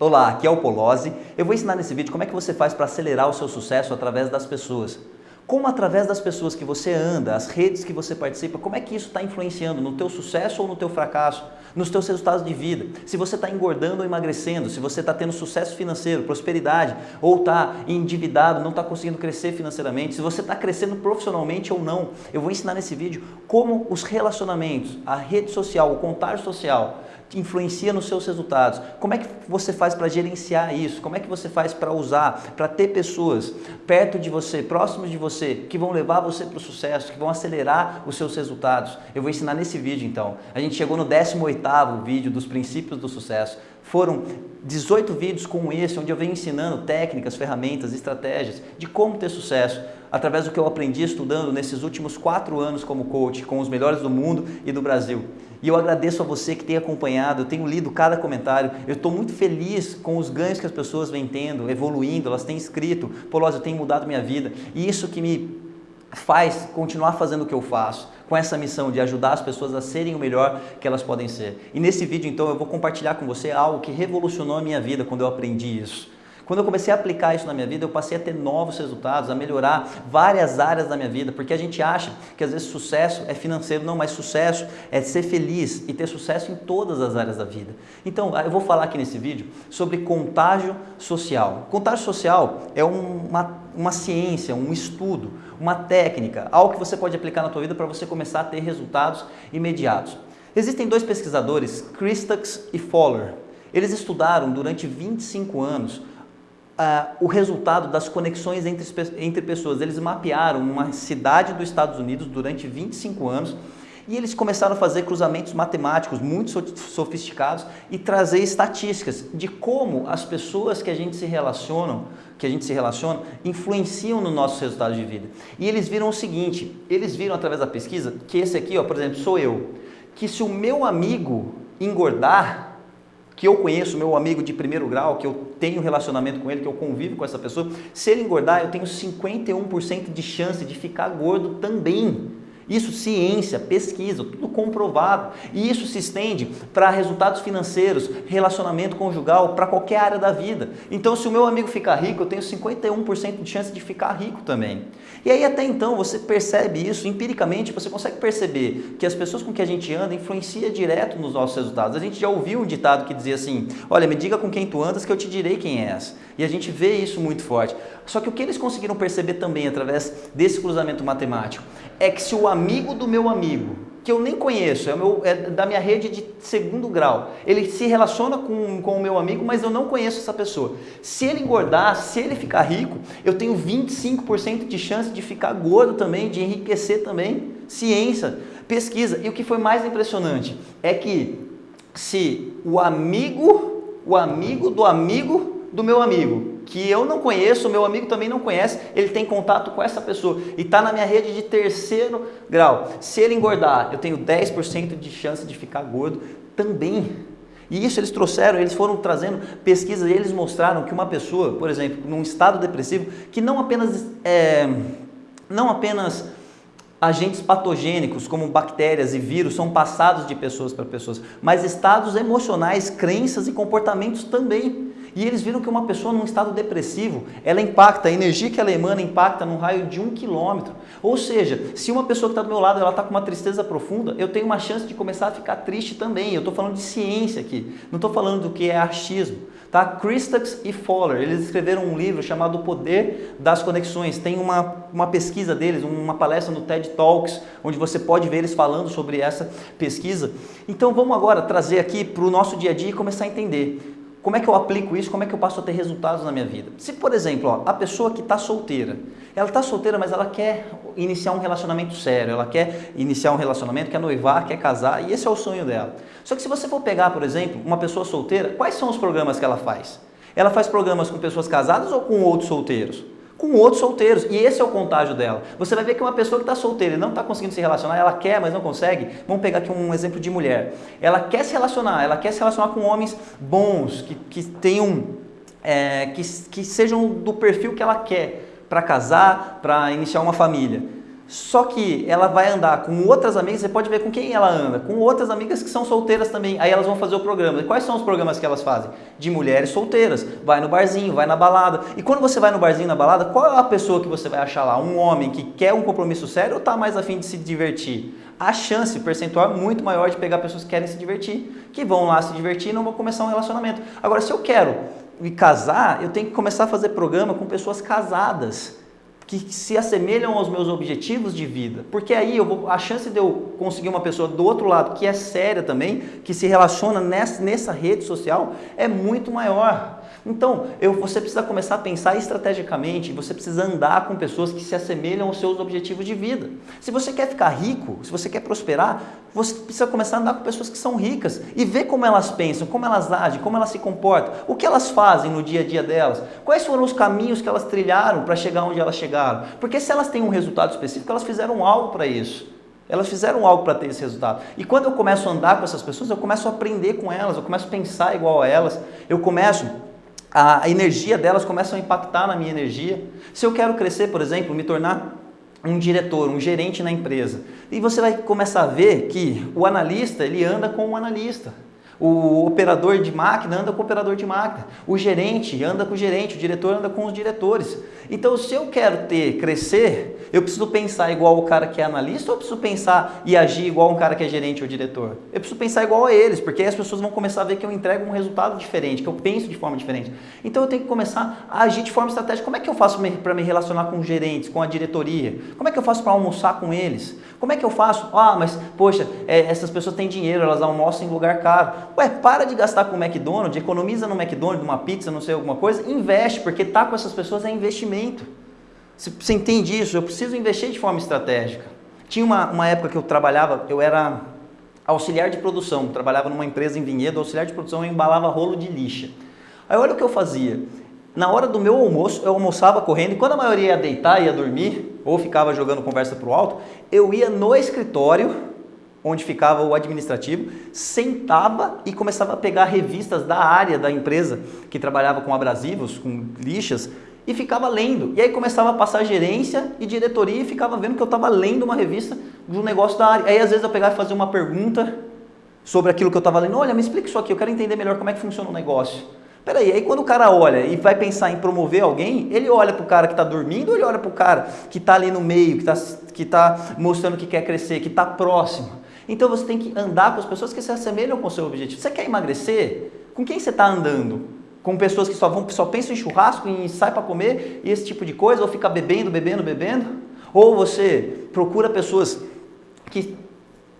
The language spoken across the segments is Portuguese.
Olá, aqui é o Polozzi. Eu vou ensinar nesse vídeo como é que você faz para acelerar o seu sucesso através das pessoas. Como através das pessoas que você anda, as redes que você participa, como é que isso está influenciando no teu sucesso ou no teu fracasso, nos teus resultados de vida? Se você está engordando ou emagrecendo, se você está tendo sucesso financeiro, prosperidade, ou está endividado, não está conseguindo crescer financeiramente, se você está crescendo profissionalmente ou não. Eu vou ensinar nesse vídeo como os relacionamentos, a rede social, o contágio social, influencia nos seus resultados. Como é que você faz para gerenciar isso? Como é que você faz para usar, para ter pessoas perto de você, próximos de você, que vão levar você para o sucesso, que vão acelerar os seus resultados? Eu vou ensinar nesse vídeo então. A gente chegou no 18º vídeo dos princípios do sucesso. Foram 18 vídeos como esse, onde eu venho ensinando técnicas, ferramentas, estratégias de como ter sucesso através do que eu aprendi estudando nesses últimos quatro anos como coach, com os melhores do mundo e do Brasil. E eu agradeço a você que tem acompanhado, eu tenho lido cada comentário, eu estou muito feliz com os ganhos que as pessoas vêm tendo, evoluindo, elas têm escrito, pô, eu tenho mudado minha vida. E isso que me faz continuar fazendo o que eu faço, com essa missão de ajudar as pessoas a serem o melhor que elas podem ser. E nesse vídeo, então, eu vou compartilhar com você algo que revolucionou a minha vida quando eu aprendi isso. Quando eu comecei a aplicar isso na minha vida, eu passei a ter novos resultados, a melhorar várias áreas da minha vida, porque a gente acha que às vezes sucesso é financeiro, não, mas sucesso é ser feliz e ter sucesso em todas as áreas da vida. Então, eu vou falar aqui nesse vídeo sobre contágio social. Contágio social é uma, uma ciência, um estudo, uma técnica, algo que você pode aplicar na tua vida para você começar a ter resultados imediatos. Existem dois pesquisadores, Christakis e Fowler. Eles estudaram durante 25 anos Uh, o resultado das conexões entre, entre pessoas. Eles mapearam uma cidade dos Estados Unidos durante 25 anos e eles começaram a fazer cruzamentos matemáticos muito sofisticados e trazer estatísticas de como as pessoas que a gente se relacionam, que a gente se relaciona, influenciam no nosso resultado de vida. E eles viram o seguinte, eles viram através da pesquisa que esse aqui, ó, por exemplo, sou eu, que se o meu amigo engordar, que eu conheço, meu amigo de primeiro grau, que eu tenho relacionamento com ele, que eu convivo com essa pessoa, se ele engordar, eu tenho 51% de chance de ficar gordo também. Isso ciência, pesquisa, tudo comprovado. E isso se estende para resultados financeiros, relacionamento conjugal, para qualquer área da vida. Então, se o meu amigo ficar rico, eu tenho 51% de chance de ficar rico também. E aí até então você percebe isso empiricamente, você consegue perceber que as pessoas com que a gente anda influencia direto nos nossos resultados. A gente já ouviu um ditado que dizia assim: "Olha, me diga com quem tu andas que eu te direi quem és". E a gente vê isso muito forte. Só que o que eles conseguiram perceber também através desse cruzamento matemático é que se o amigo do meu amigo, que eu nem conheço, é, meu, é, da minha rede de segundo grau, ele se relaciona com, com o meu amigo, mas eu não conheço essa pessoa. Se ele engordar, se ele ficar rico, eu tenho 25% de chance de ficar gordo também, de enriquecer também. Ciência, pesquisa. E o que foi mais impressionante é que se o amigo, o amigo do amigo do meu amigo que eu não conheço, meu amigo também não conhece, ele tem contato com essa pessoa e está na minha rede de terceiro grau. Se ele engordar, eu tenho 10% de chance de ficar gordo também. E isso eles trouxeram, eles foram trazendo pesquisas e eles mostraram que uma pessoa, por exemplo, num estado depressivo, que não apenas, é, não apenas agentes patogênicos como bactérias e vírus são passados de pessoas para pessoas, mas estados emocionais, crenças e comportamentos também. E eles viram que uma pessoa num estado depressivo, ela impacta, a energia que ela emana impacta num raio de um quilômetro. Ou seja, se uma pessoa que está do meu lado ela está com uma tristeza profunda, eu tenho uma chance de começar a ficar triste também. Eu estou falando de ciência aqui, não estou falando do que é achismo. Tá? Christakis e Fowler, eles escreveram um livro chamado O Poder das Conexões. Tem uma, uma pesquisa deles, uma palestra no TED Talks, onde você pode ver eles falando sobre essa pesquisa. Então vamos agora trazer aqui para o nosso dia a dia e começar a entender. Como é que eu aplico isso? Como é que eu passo a ter resultados na minha vida? Se, por exemplo, ó, a pessoa que está solteira, ela está solteira, mas ela quer iniciar um relacionamento sério, ela quer iniciar um relacionamento, quer noivar, quer casar, e esse é o sonho dela. Só que se você for pegar, por exemplo, uma pessoa solteira, quais são os programas que ela faz? Ela faz programas com pessoas casadas ou com outros solteiros? Com outros solteiros. E esse é o contágio dela. Você vai ver que uma pessoa que está solteira e não está conseguindo se relacionar, ela quer, mas não consegue. Vamos pegar aqui um exemplo de mulher. Ela quer se relacionar, ela quer se relacionar com homens bons, que, que tenham, é, que, que sejam do perfil que ela quer para casar, para iniciar uma família. Só que ela vai andar com outras amigas, você pode ver com quem ela anda, com outras amigas que são solteiras também. Aí elas vão fazer o programa. E quais são os programas que elas fazem? De mulheres solteiras. Vai no barzinho, vai na balada. E quando você vai no barzinho, na balada, qual é a pessoa que você vai achar lá? Um homem que quer um compromisso sério ou está mais afim de se divertir? A chance, percentual é muito maior de pegar pessoas que querem se divertir, que vão lá se divertir e não vão começar um relacionamento. Agora, se eu quero me casar, eu tenho que começar a fazer programa com pessoas casadas que se assemelham aos meus objetivos de vida. Porque aí eu vou, a chance de eu conseguir uma pessoa do outro lado que é séria também, que se relaciona nessa, nessa rede social, é muito maior. Então, eu, você precisa começar a pensar estrategicamente, você precisa andar com pessoas que se assemelham aos seus objetivos de vida. Se você quer ficar rico, se você quer prosperar, você precisa começar a andar com pessoas que são ricas e ver como elas pensam, como elas agem, como elas se comportam, o que elas fazem no dia a dia delas, quais foram os caminhos que elas trilharam para chegar onde elas chegaram. Porque se elas têm um resultado específico, elas fizeram algo para isso. Elas fizeram algo para ter esse resultado. E quando eu começo a andar com essas pessoas, eu começo a aprender com elas, eu começo a pensar igual a elas, eu começo a energia delas começa a impactar na minha energia. Se eu quero crescer, por exemplo, me tornar um diretor, um gerente na empresa, e você vai começar a ver que o analista, ele anda com o analista. O operador de máquina anda com o operador de máquina. O gerente anda com o gerente, o diretor anda com os diretores. Então, se eu quero ter, crescer, eu preciso pensar igual o cara que é analista ou eu preciso pensar e agir igual um cara que é gerente ou diretor? Eu preciso pensar igual a eles, porque aí as pessoas vão começar a ver que eu entrego um resultado diferente, que eu penso de forma diferente. Então, eu tenho que começar a agir de forma estratégica. Como é que eu faço para me relacionar com os gerentes, com a diretoria? Como é que eu faço para almoçar com eles? Como é que eu faço? Ah, mas, poxa, é, essas pessoas têm dinheiro, elas almoçam em lugar caro. Ué, para de gastar com o McDonald's, economiza no McDonald's, uma pizza, não sei, alguma coisa, investe, porque tá com essas pessoas é investimento. Você entende isso? Eu preciso investir de forma estratégica. Tinha uma, uma época que eu trabalhava, eu era auxiliar de produção, trabalhava numa empresa em Vinhedo, auxiliar de produção, eu embalava rolo de lixa. Aí olha o que eu fazia. Na hora do meu almoço, eu almoçava correndo e quando a maioria ia deitar, ia dormir, ou ficava jogando conversa para o alto, eu ia no escritório, onde ficava o administrativo, sentava e começava a pegar revistas da área da empresa, que trabalhava com abrasivos, com lixas, e ficava lendo. E aí começava a passar gerência e diretoria e ficava vendo que eu estava lendo uma revista de um negócio da área. Aí às vezes eu pegava e fazia uma pergunta sobre aquilo que eu estava lendo. Olha, me explica isso aqui, eu quero entender melhor como é que funciona o negócio. Peraí, aí quando o cara olha e vai pensar em promover alguém, ele olha para o cara que está dormindo ou ele olha para o cara que está ali no meio, que está que tá mostrando que quer crescer, que está próximo? Então você tem que andar com as pessoas que se assemelham com o seu objetivo. Você quer emagrecer? Com quem você está andando? Com pessoas que só, vão, só pensam em churrasco, em sai para comer e esse tipo de coisa, ou fica bebendo, bebendo, bebendo? Ou você procura pessoas que,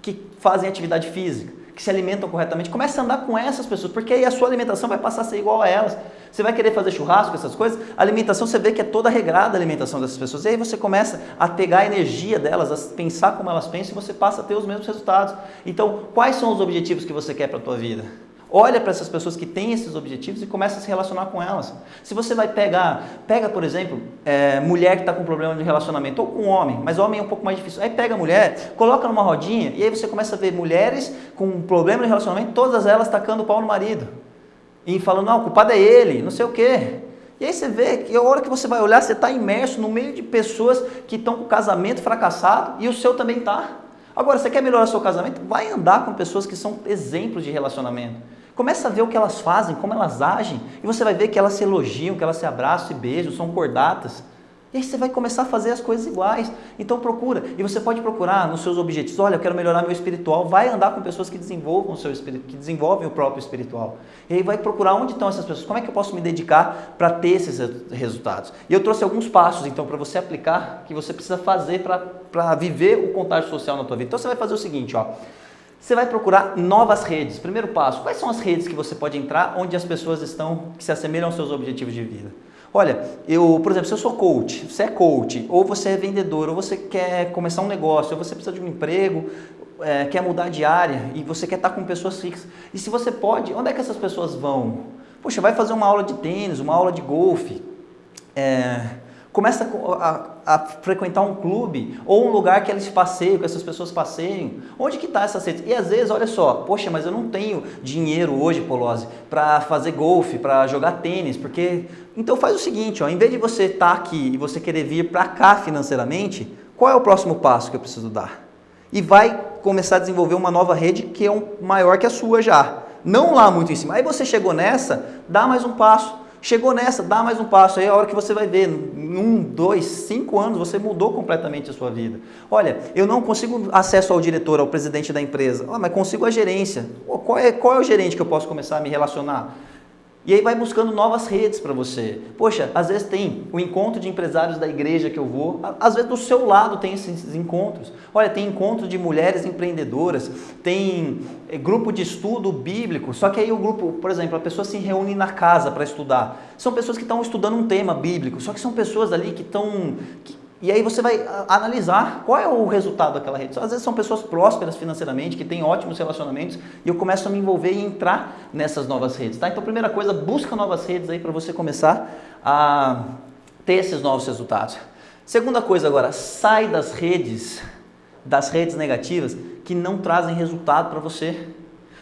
que fazem atividade física? Que se alimentam corretamente, comece a andar com essas pessoas, porque aí a sua alimentação vai passar a ser igual a elas. Você vai querer fazer churrasco, essas coisas, a alimentação você vê que é toda regrada a alimentação dessas pessoas. E aí você começa a pegar a energia delas, a pensar como elas pensam e você passa a ter os mesmos resultados. Então, quais são os objetivos que você quer para a tua vida? Olha para essas pessoas que têm esses objetivos e começa a se relacionar com elas. Se você vai pegar, pega por exemplo, é, mulher que está com problema de relacionamento, ou com homem, mas homem é um pouco mais difícil. Aí pega a mulher, coloca numa rodinha e aí você começa a ver mulheres com problema de relacionamento, todas elas tacando o pau no marido. E falando, não, o culpado é ele, não sei o quê. E aí você vê que a hora que você vai olhar, você está imerso no meio de pessoas que estão com casamento fracassado e o seu também está. Agora, você quer melhorar seu casamento? Vai andar com pessoas que são exemplos de relacionamento. Começa a ver o que elas fazem, como elas agem, e você vai ver que elas se elogiam, que elas se abraçam e beijam, são cordatas. E aí você vai começar a fazer as coisas iguais. Então procura. E você pode procurar nos seus objetivos. Olha, eu quero melhorar meu espiritual. Vai andar com pessoas que desenvolvam o seu espírito, que desenvolvem o próprio espiritual. E aí vai procurar onde estão essas pessoas. Como é que eu posso me dedicar para ter esses resultados? E eu trouxe alguns passos, então, para você aplicar, que você precisa fazer para viver o contágio social na tua vida. Então você vai fazer o seguinte, ó. Você vai procurar novas redes. Primeiro passo, quais são as redes que você pode entrar onde as pessoas estão que se assemelham aos seus objetivos de vida? Olha, eu, por exemplo, se eu sou coach, você é coach, ou você é vendedor, ou você quer começar um negócio, ou você precisa de um emprego, é, quer mudar de área e você quer estar com pessoas fixas. E se você pode, onde é que essas pessoas vão? Poxa, vai fazer uma aula de tênis, uma aula de golfe. É, começa a, a, frequentar um clube ou um lugar que eles passeiam, que essas pessoas passeiam. Onde que está essa sede? E às vezes, olha só, poxa, mas eu não tenho dinheiro hoje, Polose, para fazer golfe, para jogar tênis, porque... Então faz o seguinte, ó, em vez de você estar tá aqui e você querer vir para cá financeiramente, qual é o próximo passo que eu preciso dar? E vai começar a desenvolver uma nova rede que é um, maior que a sua já. Não lá muito em cima. Aí você chegou nessa, dá mais um passo. Chegou nessa, dá mais um passo. Aí é a hora que você vai ver, em um, dois, cinco anos, você mudou completamente a sua vida. Olha, eu não consigo acesso ao diretor, ao presidente da empresa, ah, mas consigo a gerência. Qual é, qual é o gerente que eu posso começar a me relacionar? E aí vai buscando novas redes para você. Poxa, às vezes tem o encontro de empresários da igreja que eu vou, às vezes do seu lado tem esses encontros. Olha, tem encontro de mulheres empreendedoras, tem eh, grupo de estudo bíblico, só que aí o grupo, por exemplo, a pessoa se reúne na casa para estudar. São pessoas que estão estudando um tema bíblico, só que são pessoas ali que estão que e aí você vai analisar qual é o resultado daquela rede. Às vezes são pessoas prósperas financeiramente, que têm ótimos relacionamentos, e eu começo a me envolver e entrar nessas novas redes. Tá? Então, primeira coisa, busca novas redes aí para você começar a ter esses novos resultados. Segunda coisa agora, sai das redes, das redes negativas que não trazem resultado para você.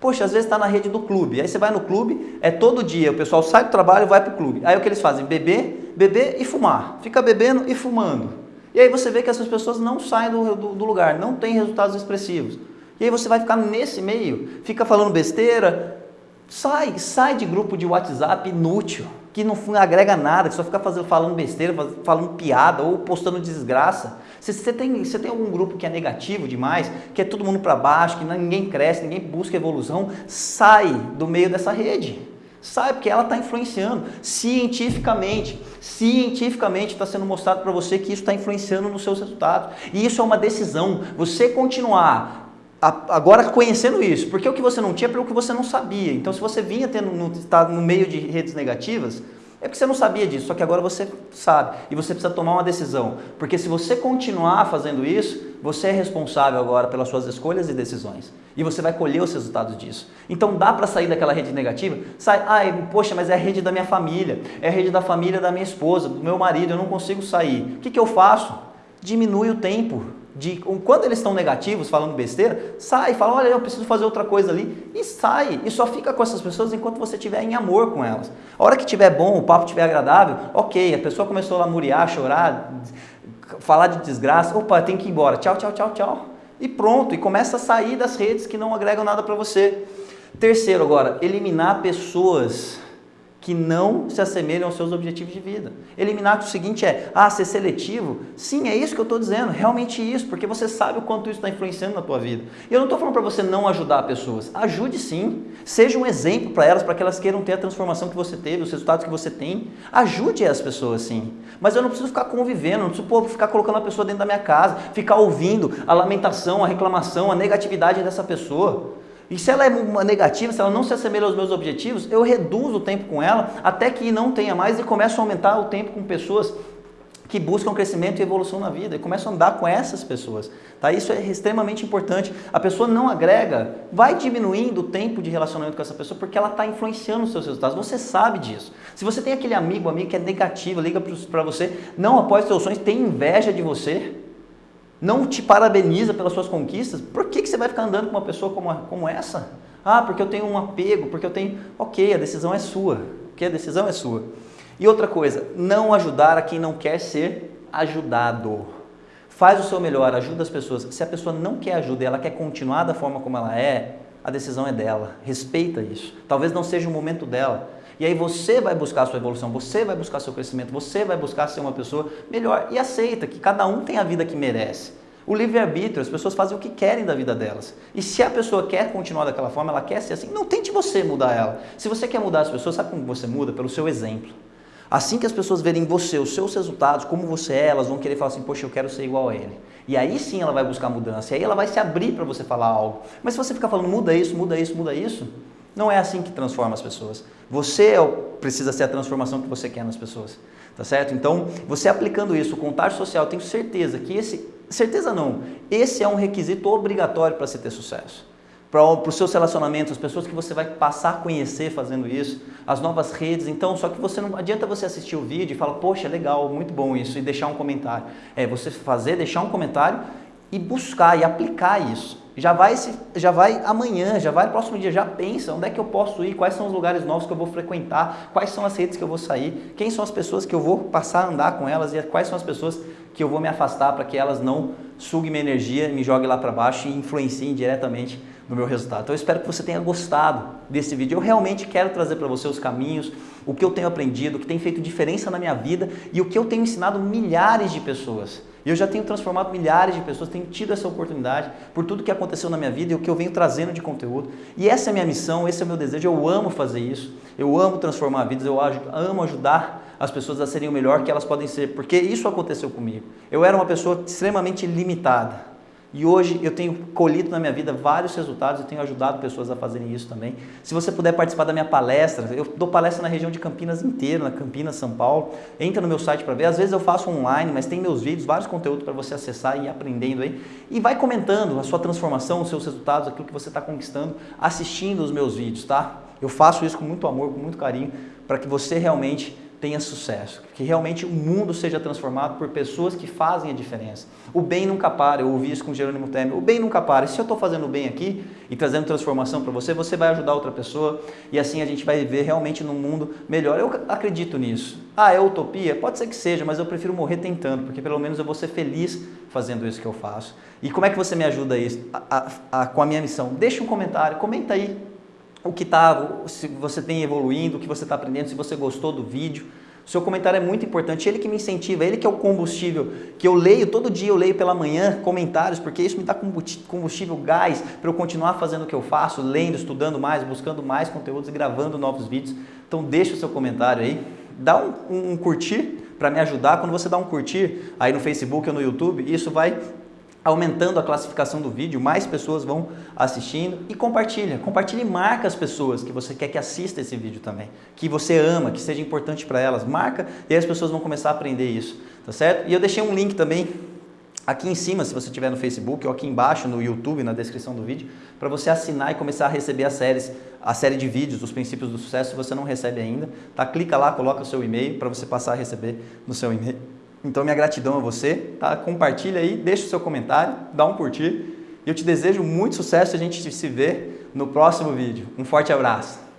Poxa, às vezes está na rede do clube. Aí você vai no clube, é todo dia, o pessoal sai do trabalho e vai para o clube. Aí o que eles fazem? Beber, beber e fumar. Fica bebendo e fumando. E aí você vê que essas pessoas não saem do, do, do lugar, não têm resultados expressivos. E aí você vai ficar nesse meio, fica falando besteira, sai, sai de grupo de WhatsApp inútil, que não agrega nada, que só fica fazendo, falando besteira, falando piada ou postando desgraça. Se você tem, você tem algum grupo que é negativo demais, que é todo mundo para baixo, que ninguém cresce, ninguém busca evolução, sai do meio dessa rede. Sai, porque ela está influenciando cientificamente. Cientificamente está sendo mostrado para você que isso está influenciando nos seus resultados. E isso é uma decisão. Você continuar agora conhecendo isso, porque o que você não tinha é pelo que você não sabia. Então, se você vinha tendo no, tá no meio de redes negativas, é porque você não sabia disso, só que agora você sabe e você precisa tomar uma decisão. Porque se você continuar fazendo isso, você é responsável agora pelas suas escolhas e decisões. E você vai colher os resultados disso. Então dá para sair daquela rede negativa? Sai, ai, poxa, mas é a rede da minha família, é a rede da família da minha esposa, do meu marido, eu não consigo sair. O que, que eu faço? Diminui o tempo de quando eles estão negativos, falando besteira, sai, fala, olha, eu preciso fazer outra coisa ali, e sai, e só fica com essas pessoas enquanto você estiver em amor com elas. A hora que estiver bom, o papo estiver agradável, ok, a pessoa começou a lamuriar, chorar, falar de desgraça, opa, tem que ir embora, tchau, tchau, tchau, tchau. E pronto, e começa a sair das redes que não agregam nada para você. Terceiro agora, eliminar pessoas que não se assemelham aos seus objetivos de vida. Eliminar o seguinte é, ah, ser seletivo? Sim, é isso que eu estou dizendo, realmente isso, porque você sabe o quanto isso está influenciando na tua vida. E eu não estou falando para você não ajudar pessoas, ajude sim, seja um exemplo para elas, para que elas queiram ter a transformação que você teve, os resultados que você tem, ajude as pessoas sim. Mas eu não preciso ficar convivendo, não preciso ficar colocando a pessoa dentro da minha casa, ficar ouvindo a lamentação, a reclamação, a negatividade dessa pessoa. E se ela é uma negativa, se ela não se assemelha aos meus objetivos, eu reduzo o tempo com ela até que não tenha mais e começo a aumentar o tempo com pessoas que buscam crescimento e evolução na vida e começo a andar com essas pessoas. Tá? Isso é extremamente importante. A pessoa não agrega, vai diminuindo o tempo de relacionamento com essa pessoa porque ela está influenciando os seus resultados. Você sabe disso. Se você tem aquele amigo, amigo que é negativo, liga para você, não apoia seus sonhos, tem inveja de você, não te parabeniza pelas suas conquistas, por que, que você vai ficar andando com uma pessoa como, como essa? Ah, porque eu tenho um apego, porque eu tenho. Ok, a decisão é sua. Ok, a decisão é sua. E outra coisa, não ajudar a quem não quer ser ajudado. Faz o seu melhor, ajuda as pessoas. Se a pessoa não quer ajuda e ela quer continuar da forma como ela é, a decisão é dela. Respeita isso. Talvez não seja o momento dela. E aí você vai buscar a sua evolução, você vai buscar seu crescimento, você vai buscar ser uma pessoa melhor e aceita que cada um tem a vida que merece. O livre-arbítrio, as pessoas fazem o que querem da vida delas. E se a pessoa quer continuar daquela forma, ela quer ser assim, não tente você mudar ela. Se você quer mudar as pessoas, sabe como você muda? Pelo seu exemplo. Assim que as pessoas verem você, os seus resultados, como você é, elas vão querer falar assim, poxa, eu quero ser igual a ele. E aí sim ela vai buscar mudança, e aí ela vai se abrir para você falar algo. Mas se você ficar falando, muda isso, muda isso, muda isso, não é assim que transforma as pessoas. Você é precisa ser a transformação que você quer nas pessoas. Tá certo? Então, você aplicando isso, o contágio social, tenho certeza que esse. Certeza não, esse é um requisito obrigatório para você ter sucesso. Para os seus relacionamentos, as pessoas que você vai passar a conhecer fazendo isso, as novas redes. Então, só que você não adianta você assistir o vídeo e falar, poxa, legal, muito bom isso, e deixar um comentário. É você fazer, deixar um comentário e buscar e aplicar isso. Já vai, já vai amanhã, já vai no próximo dia, já pensa onde é que eu posso ir, quais são os lugares novos que eu vou frequentar, quais são as redes que eu vou sair, quem são as pessoas que eu vou passar a andar com elas e quais são as pessoas que eu vou me afastar para que elas não suguem minha energia, me joguem lá para baixo e influenciem diretamente no meu resultado. Então eu espero que você tenha gostado desse vídeo. Eu realmente quero trazer para você os caminhos, o que eu tenho aprendido, o que tem feito diferença na minha vida e o que eu tenho ensinado milhares de pessoas. E eu já tenho transformado milhares de pessoas, tenho tido essa oportunidade por tudo que aconteceu na minha vida e o que eu venho trazendo de conteúdo. E essa é a minha missão, esse é o meu desejo, eu amo fazer isso, eu amo transformar vidas, eu amo ajudar as pessoas a serem o melhor que elas podem ser, porque isso aconteceu comigo. Eu era uma pessoa extremamente limitada, e hoje eu tenho colhido na minha vida vários resultados e tenho ajudado pessoas a fazerem isso também. Se você puder participar da minha palestra, eu dou palestra na região de Campinas inteira, na Campinas, São Paulo. Entra no meu site para ver. Às vezes eu faço online, mas tem meus vídeos, vários conteúdos para você acessar e ir aprendendo aí. E vai comentando a sua transformação, os seus resultados, aquilo que você está conquistando, assistindo os meus vídeos, tá? Eu faço isso com muito amor, com muito carinho, para que você realmente tenha sucesso, que realmente o mundo seja transformado por pessoas que fazem a diferença. O bem nunca para, eu ouvi isso com Jerônimo Temer, o bem nunca para. Se eu estou fazendo bem aqui e trazendo transformação para você, você vai ajudar outra pessoa e assim a gente vai viver realmente num mundo melhor. Eu acredito nisso. Ah, é utopia? Pode ser que seja, mas eu prefiro morrer tentando, porque pelo menos eu vou ser feliz fazendo isso que eu faço. E como é que você me ajuda isso, a, a, a, com a minha missão? Deixa um comentário, comenta aí o que está, se você tem evoluindo, o que você está aprendendo, se você gostou do vídeo. Seu comentário é muito importante, ele que me incentiva, ele que é o combustível, que eu leio, todo dia eu leio pela manhã comentários, porque isso me dá combustível, gás, para eu continuar fazendo o que eu faço, lendo, estudando mais, buscando mais conteúdos e gravando novos vídeos. Então deixa o seu comentário aí, dá um, um, um curtir para me ajudar. Quando você dá um curtir aí no Facebook ou no YouTube, isso vai aumentando a classificação do vídeo, mais pessoas vão assistindo e compartilha. Compartilha e marca as pessoas que você quer que assista esse vídeo também, que você ama, que seja importante para elas. Marca e aí as pessoas vão começar a aprender isso, tá certo? E eu deixei um link também aqui em cima, se você estiver no Facebook, ou aqui embaixo no YouTube, na descrição do vídeo, para você assinar e começar a receber as séries, a série de vídeos dos princípios do sucesso, se você não recebe ainda, tá? Clica lá, coloca o seu e-mail para você passar a receber no seu e-mail. Então, minha gratidão a você, tá? Compartilha aí, deixa o seu comentário, dá um curtir. Eu te desejo muito sucesso e a gente se vê no próximo vídeo. Um forte abraço.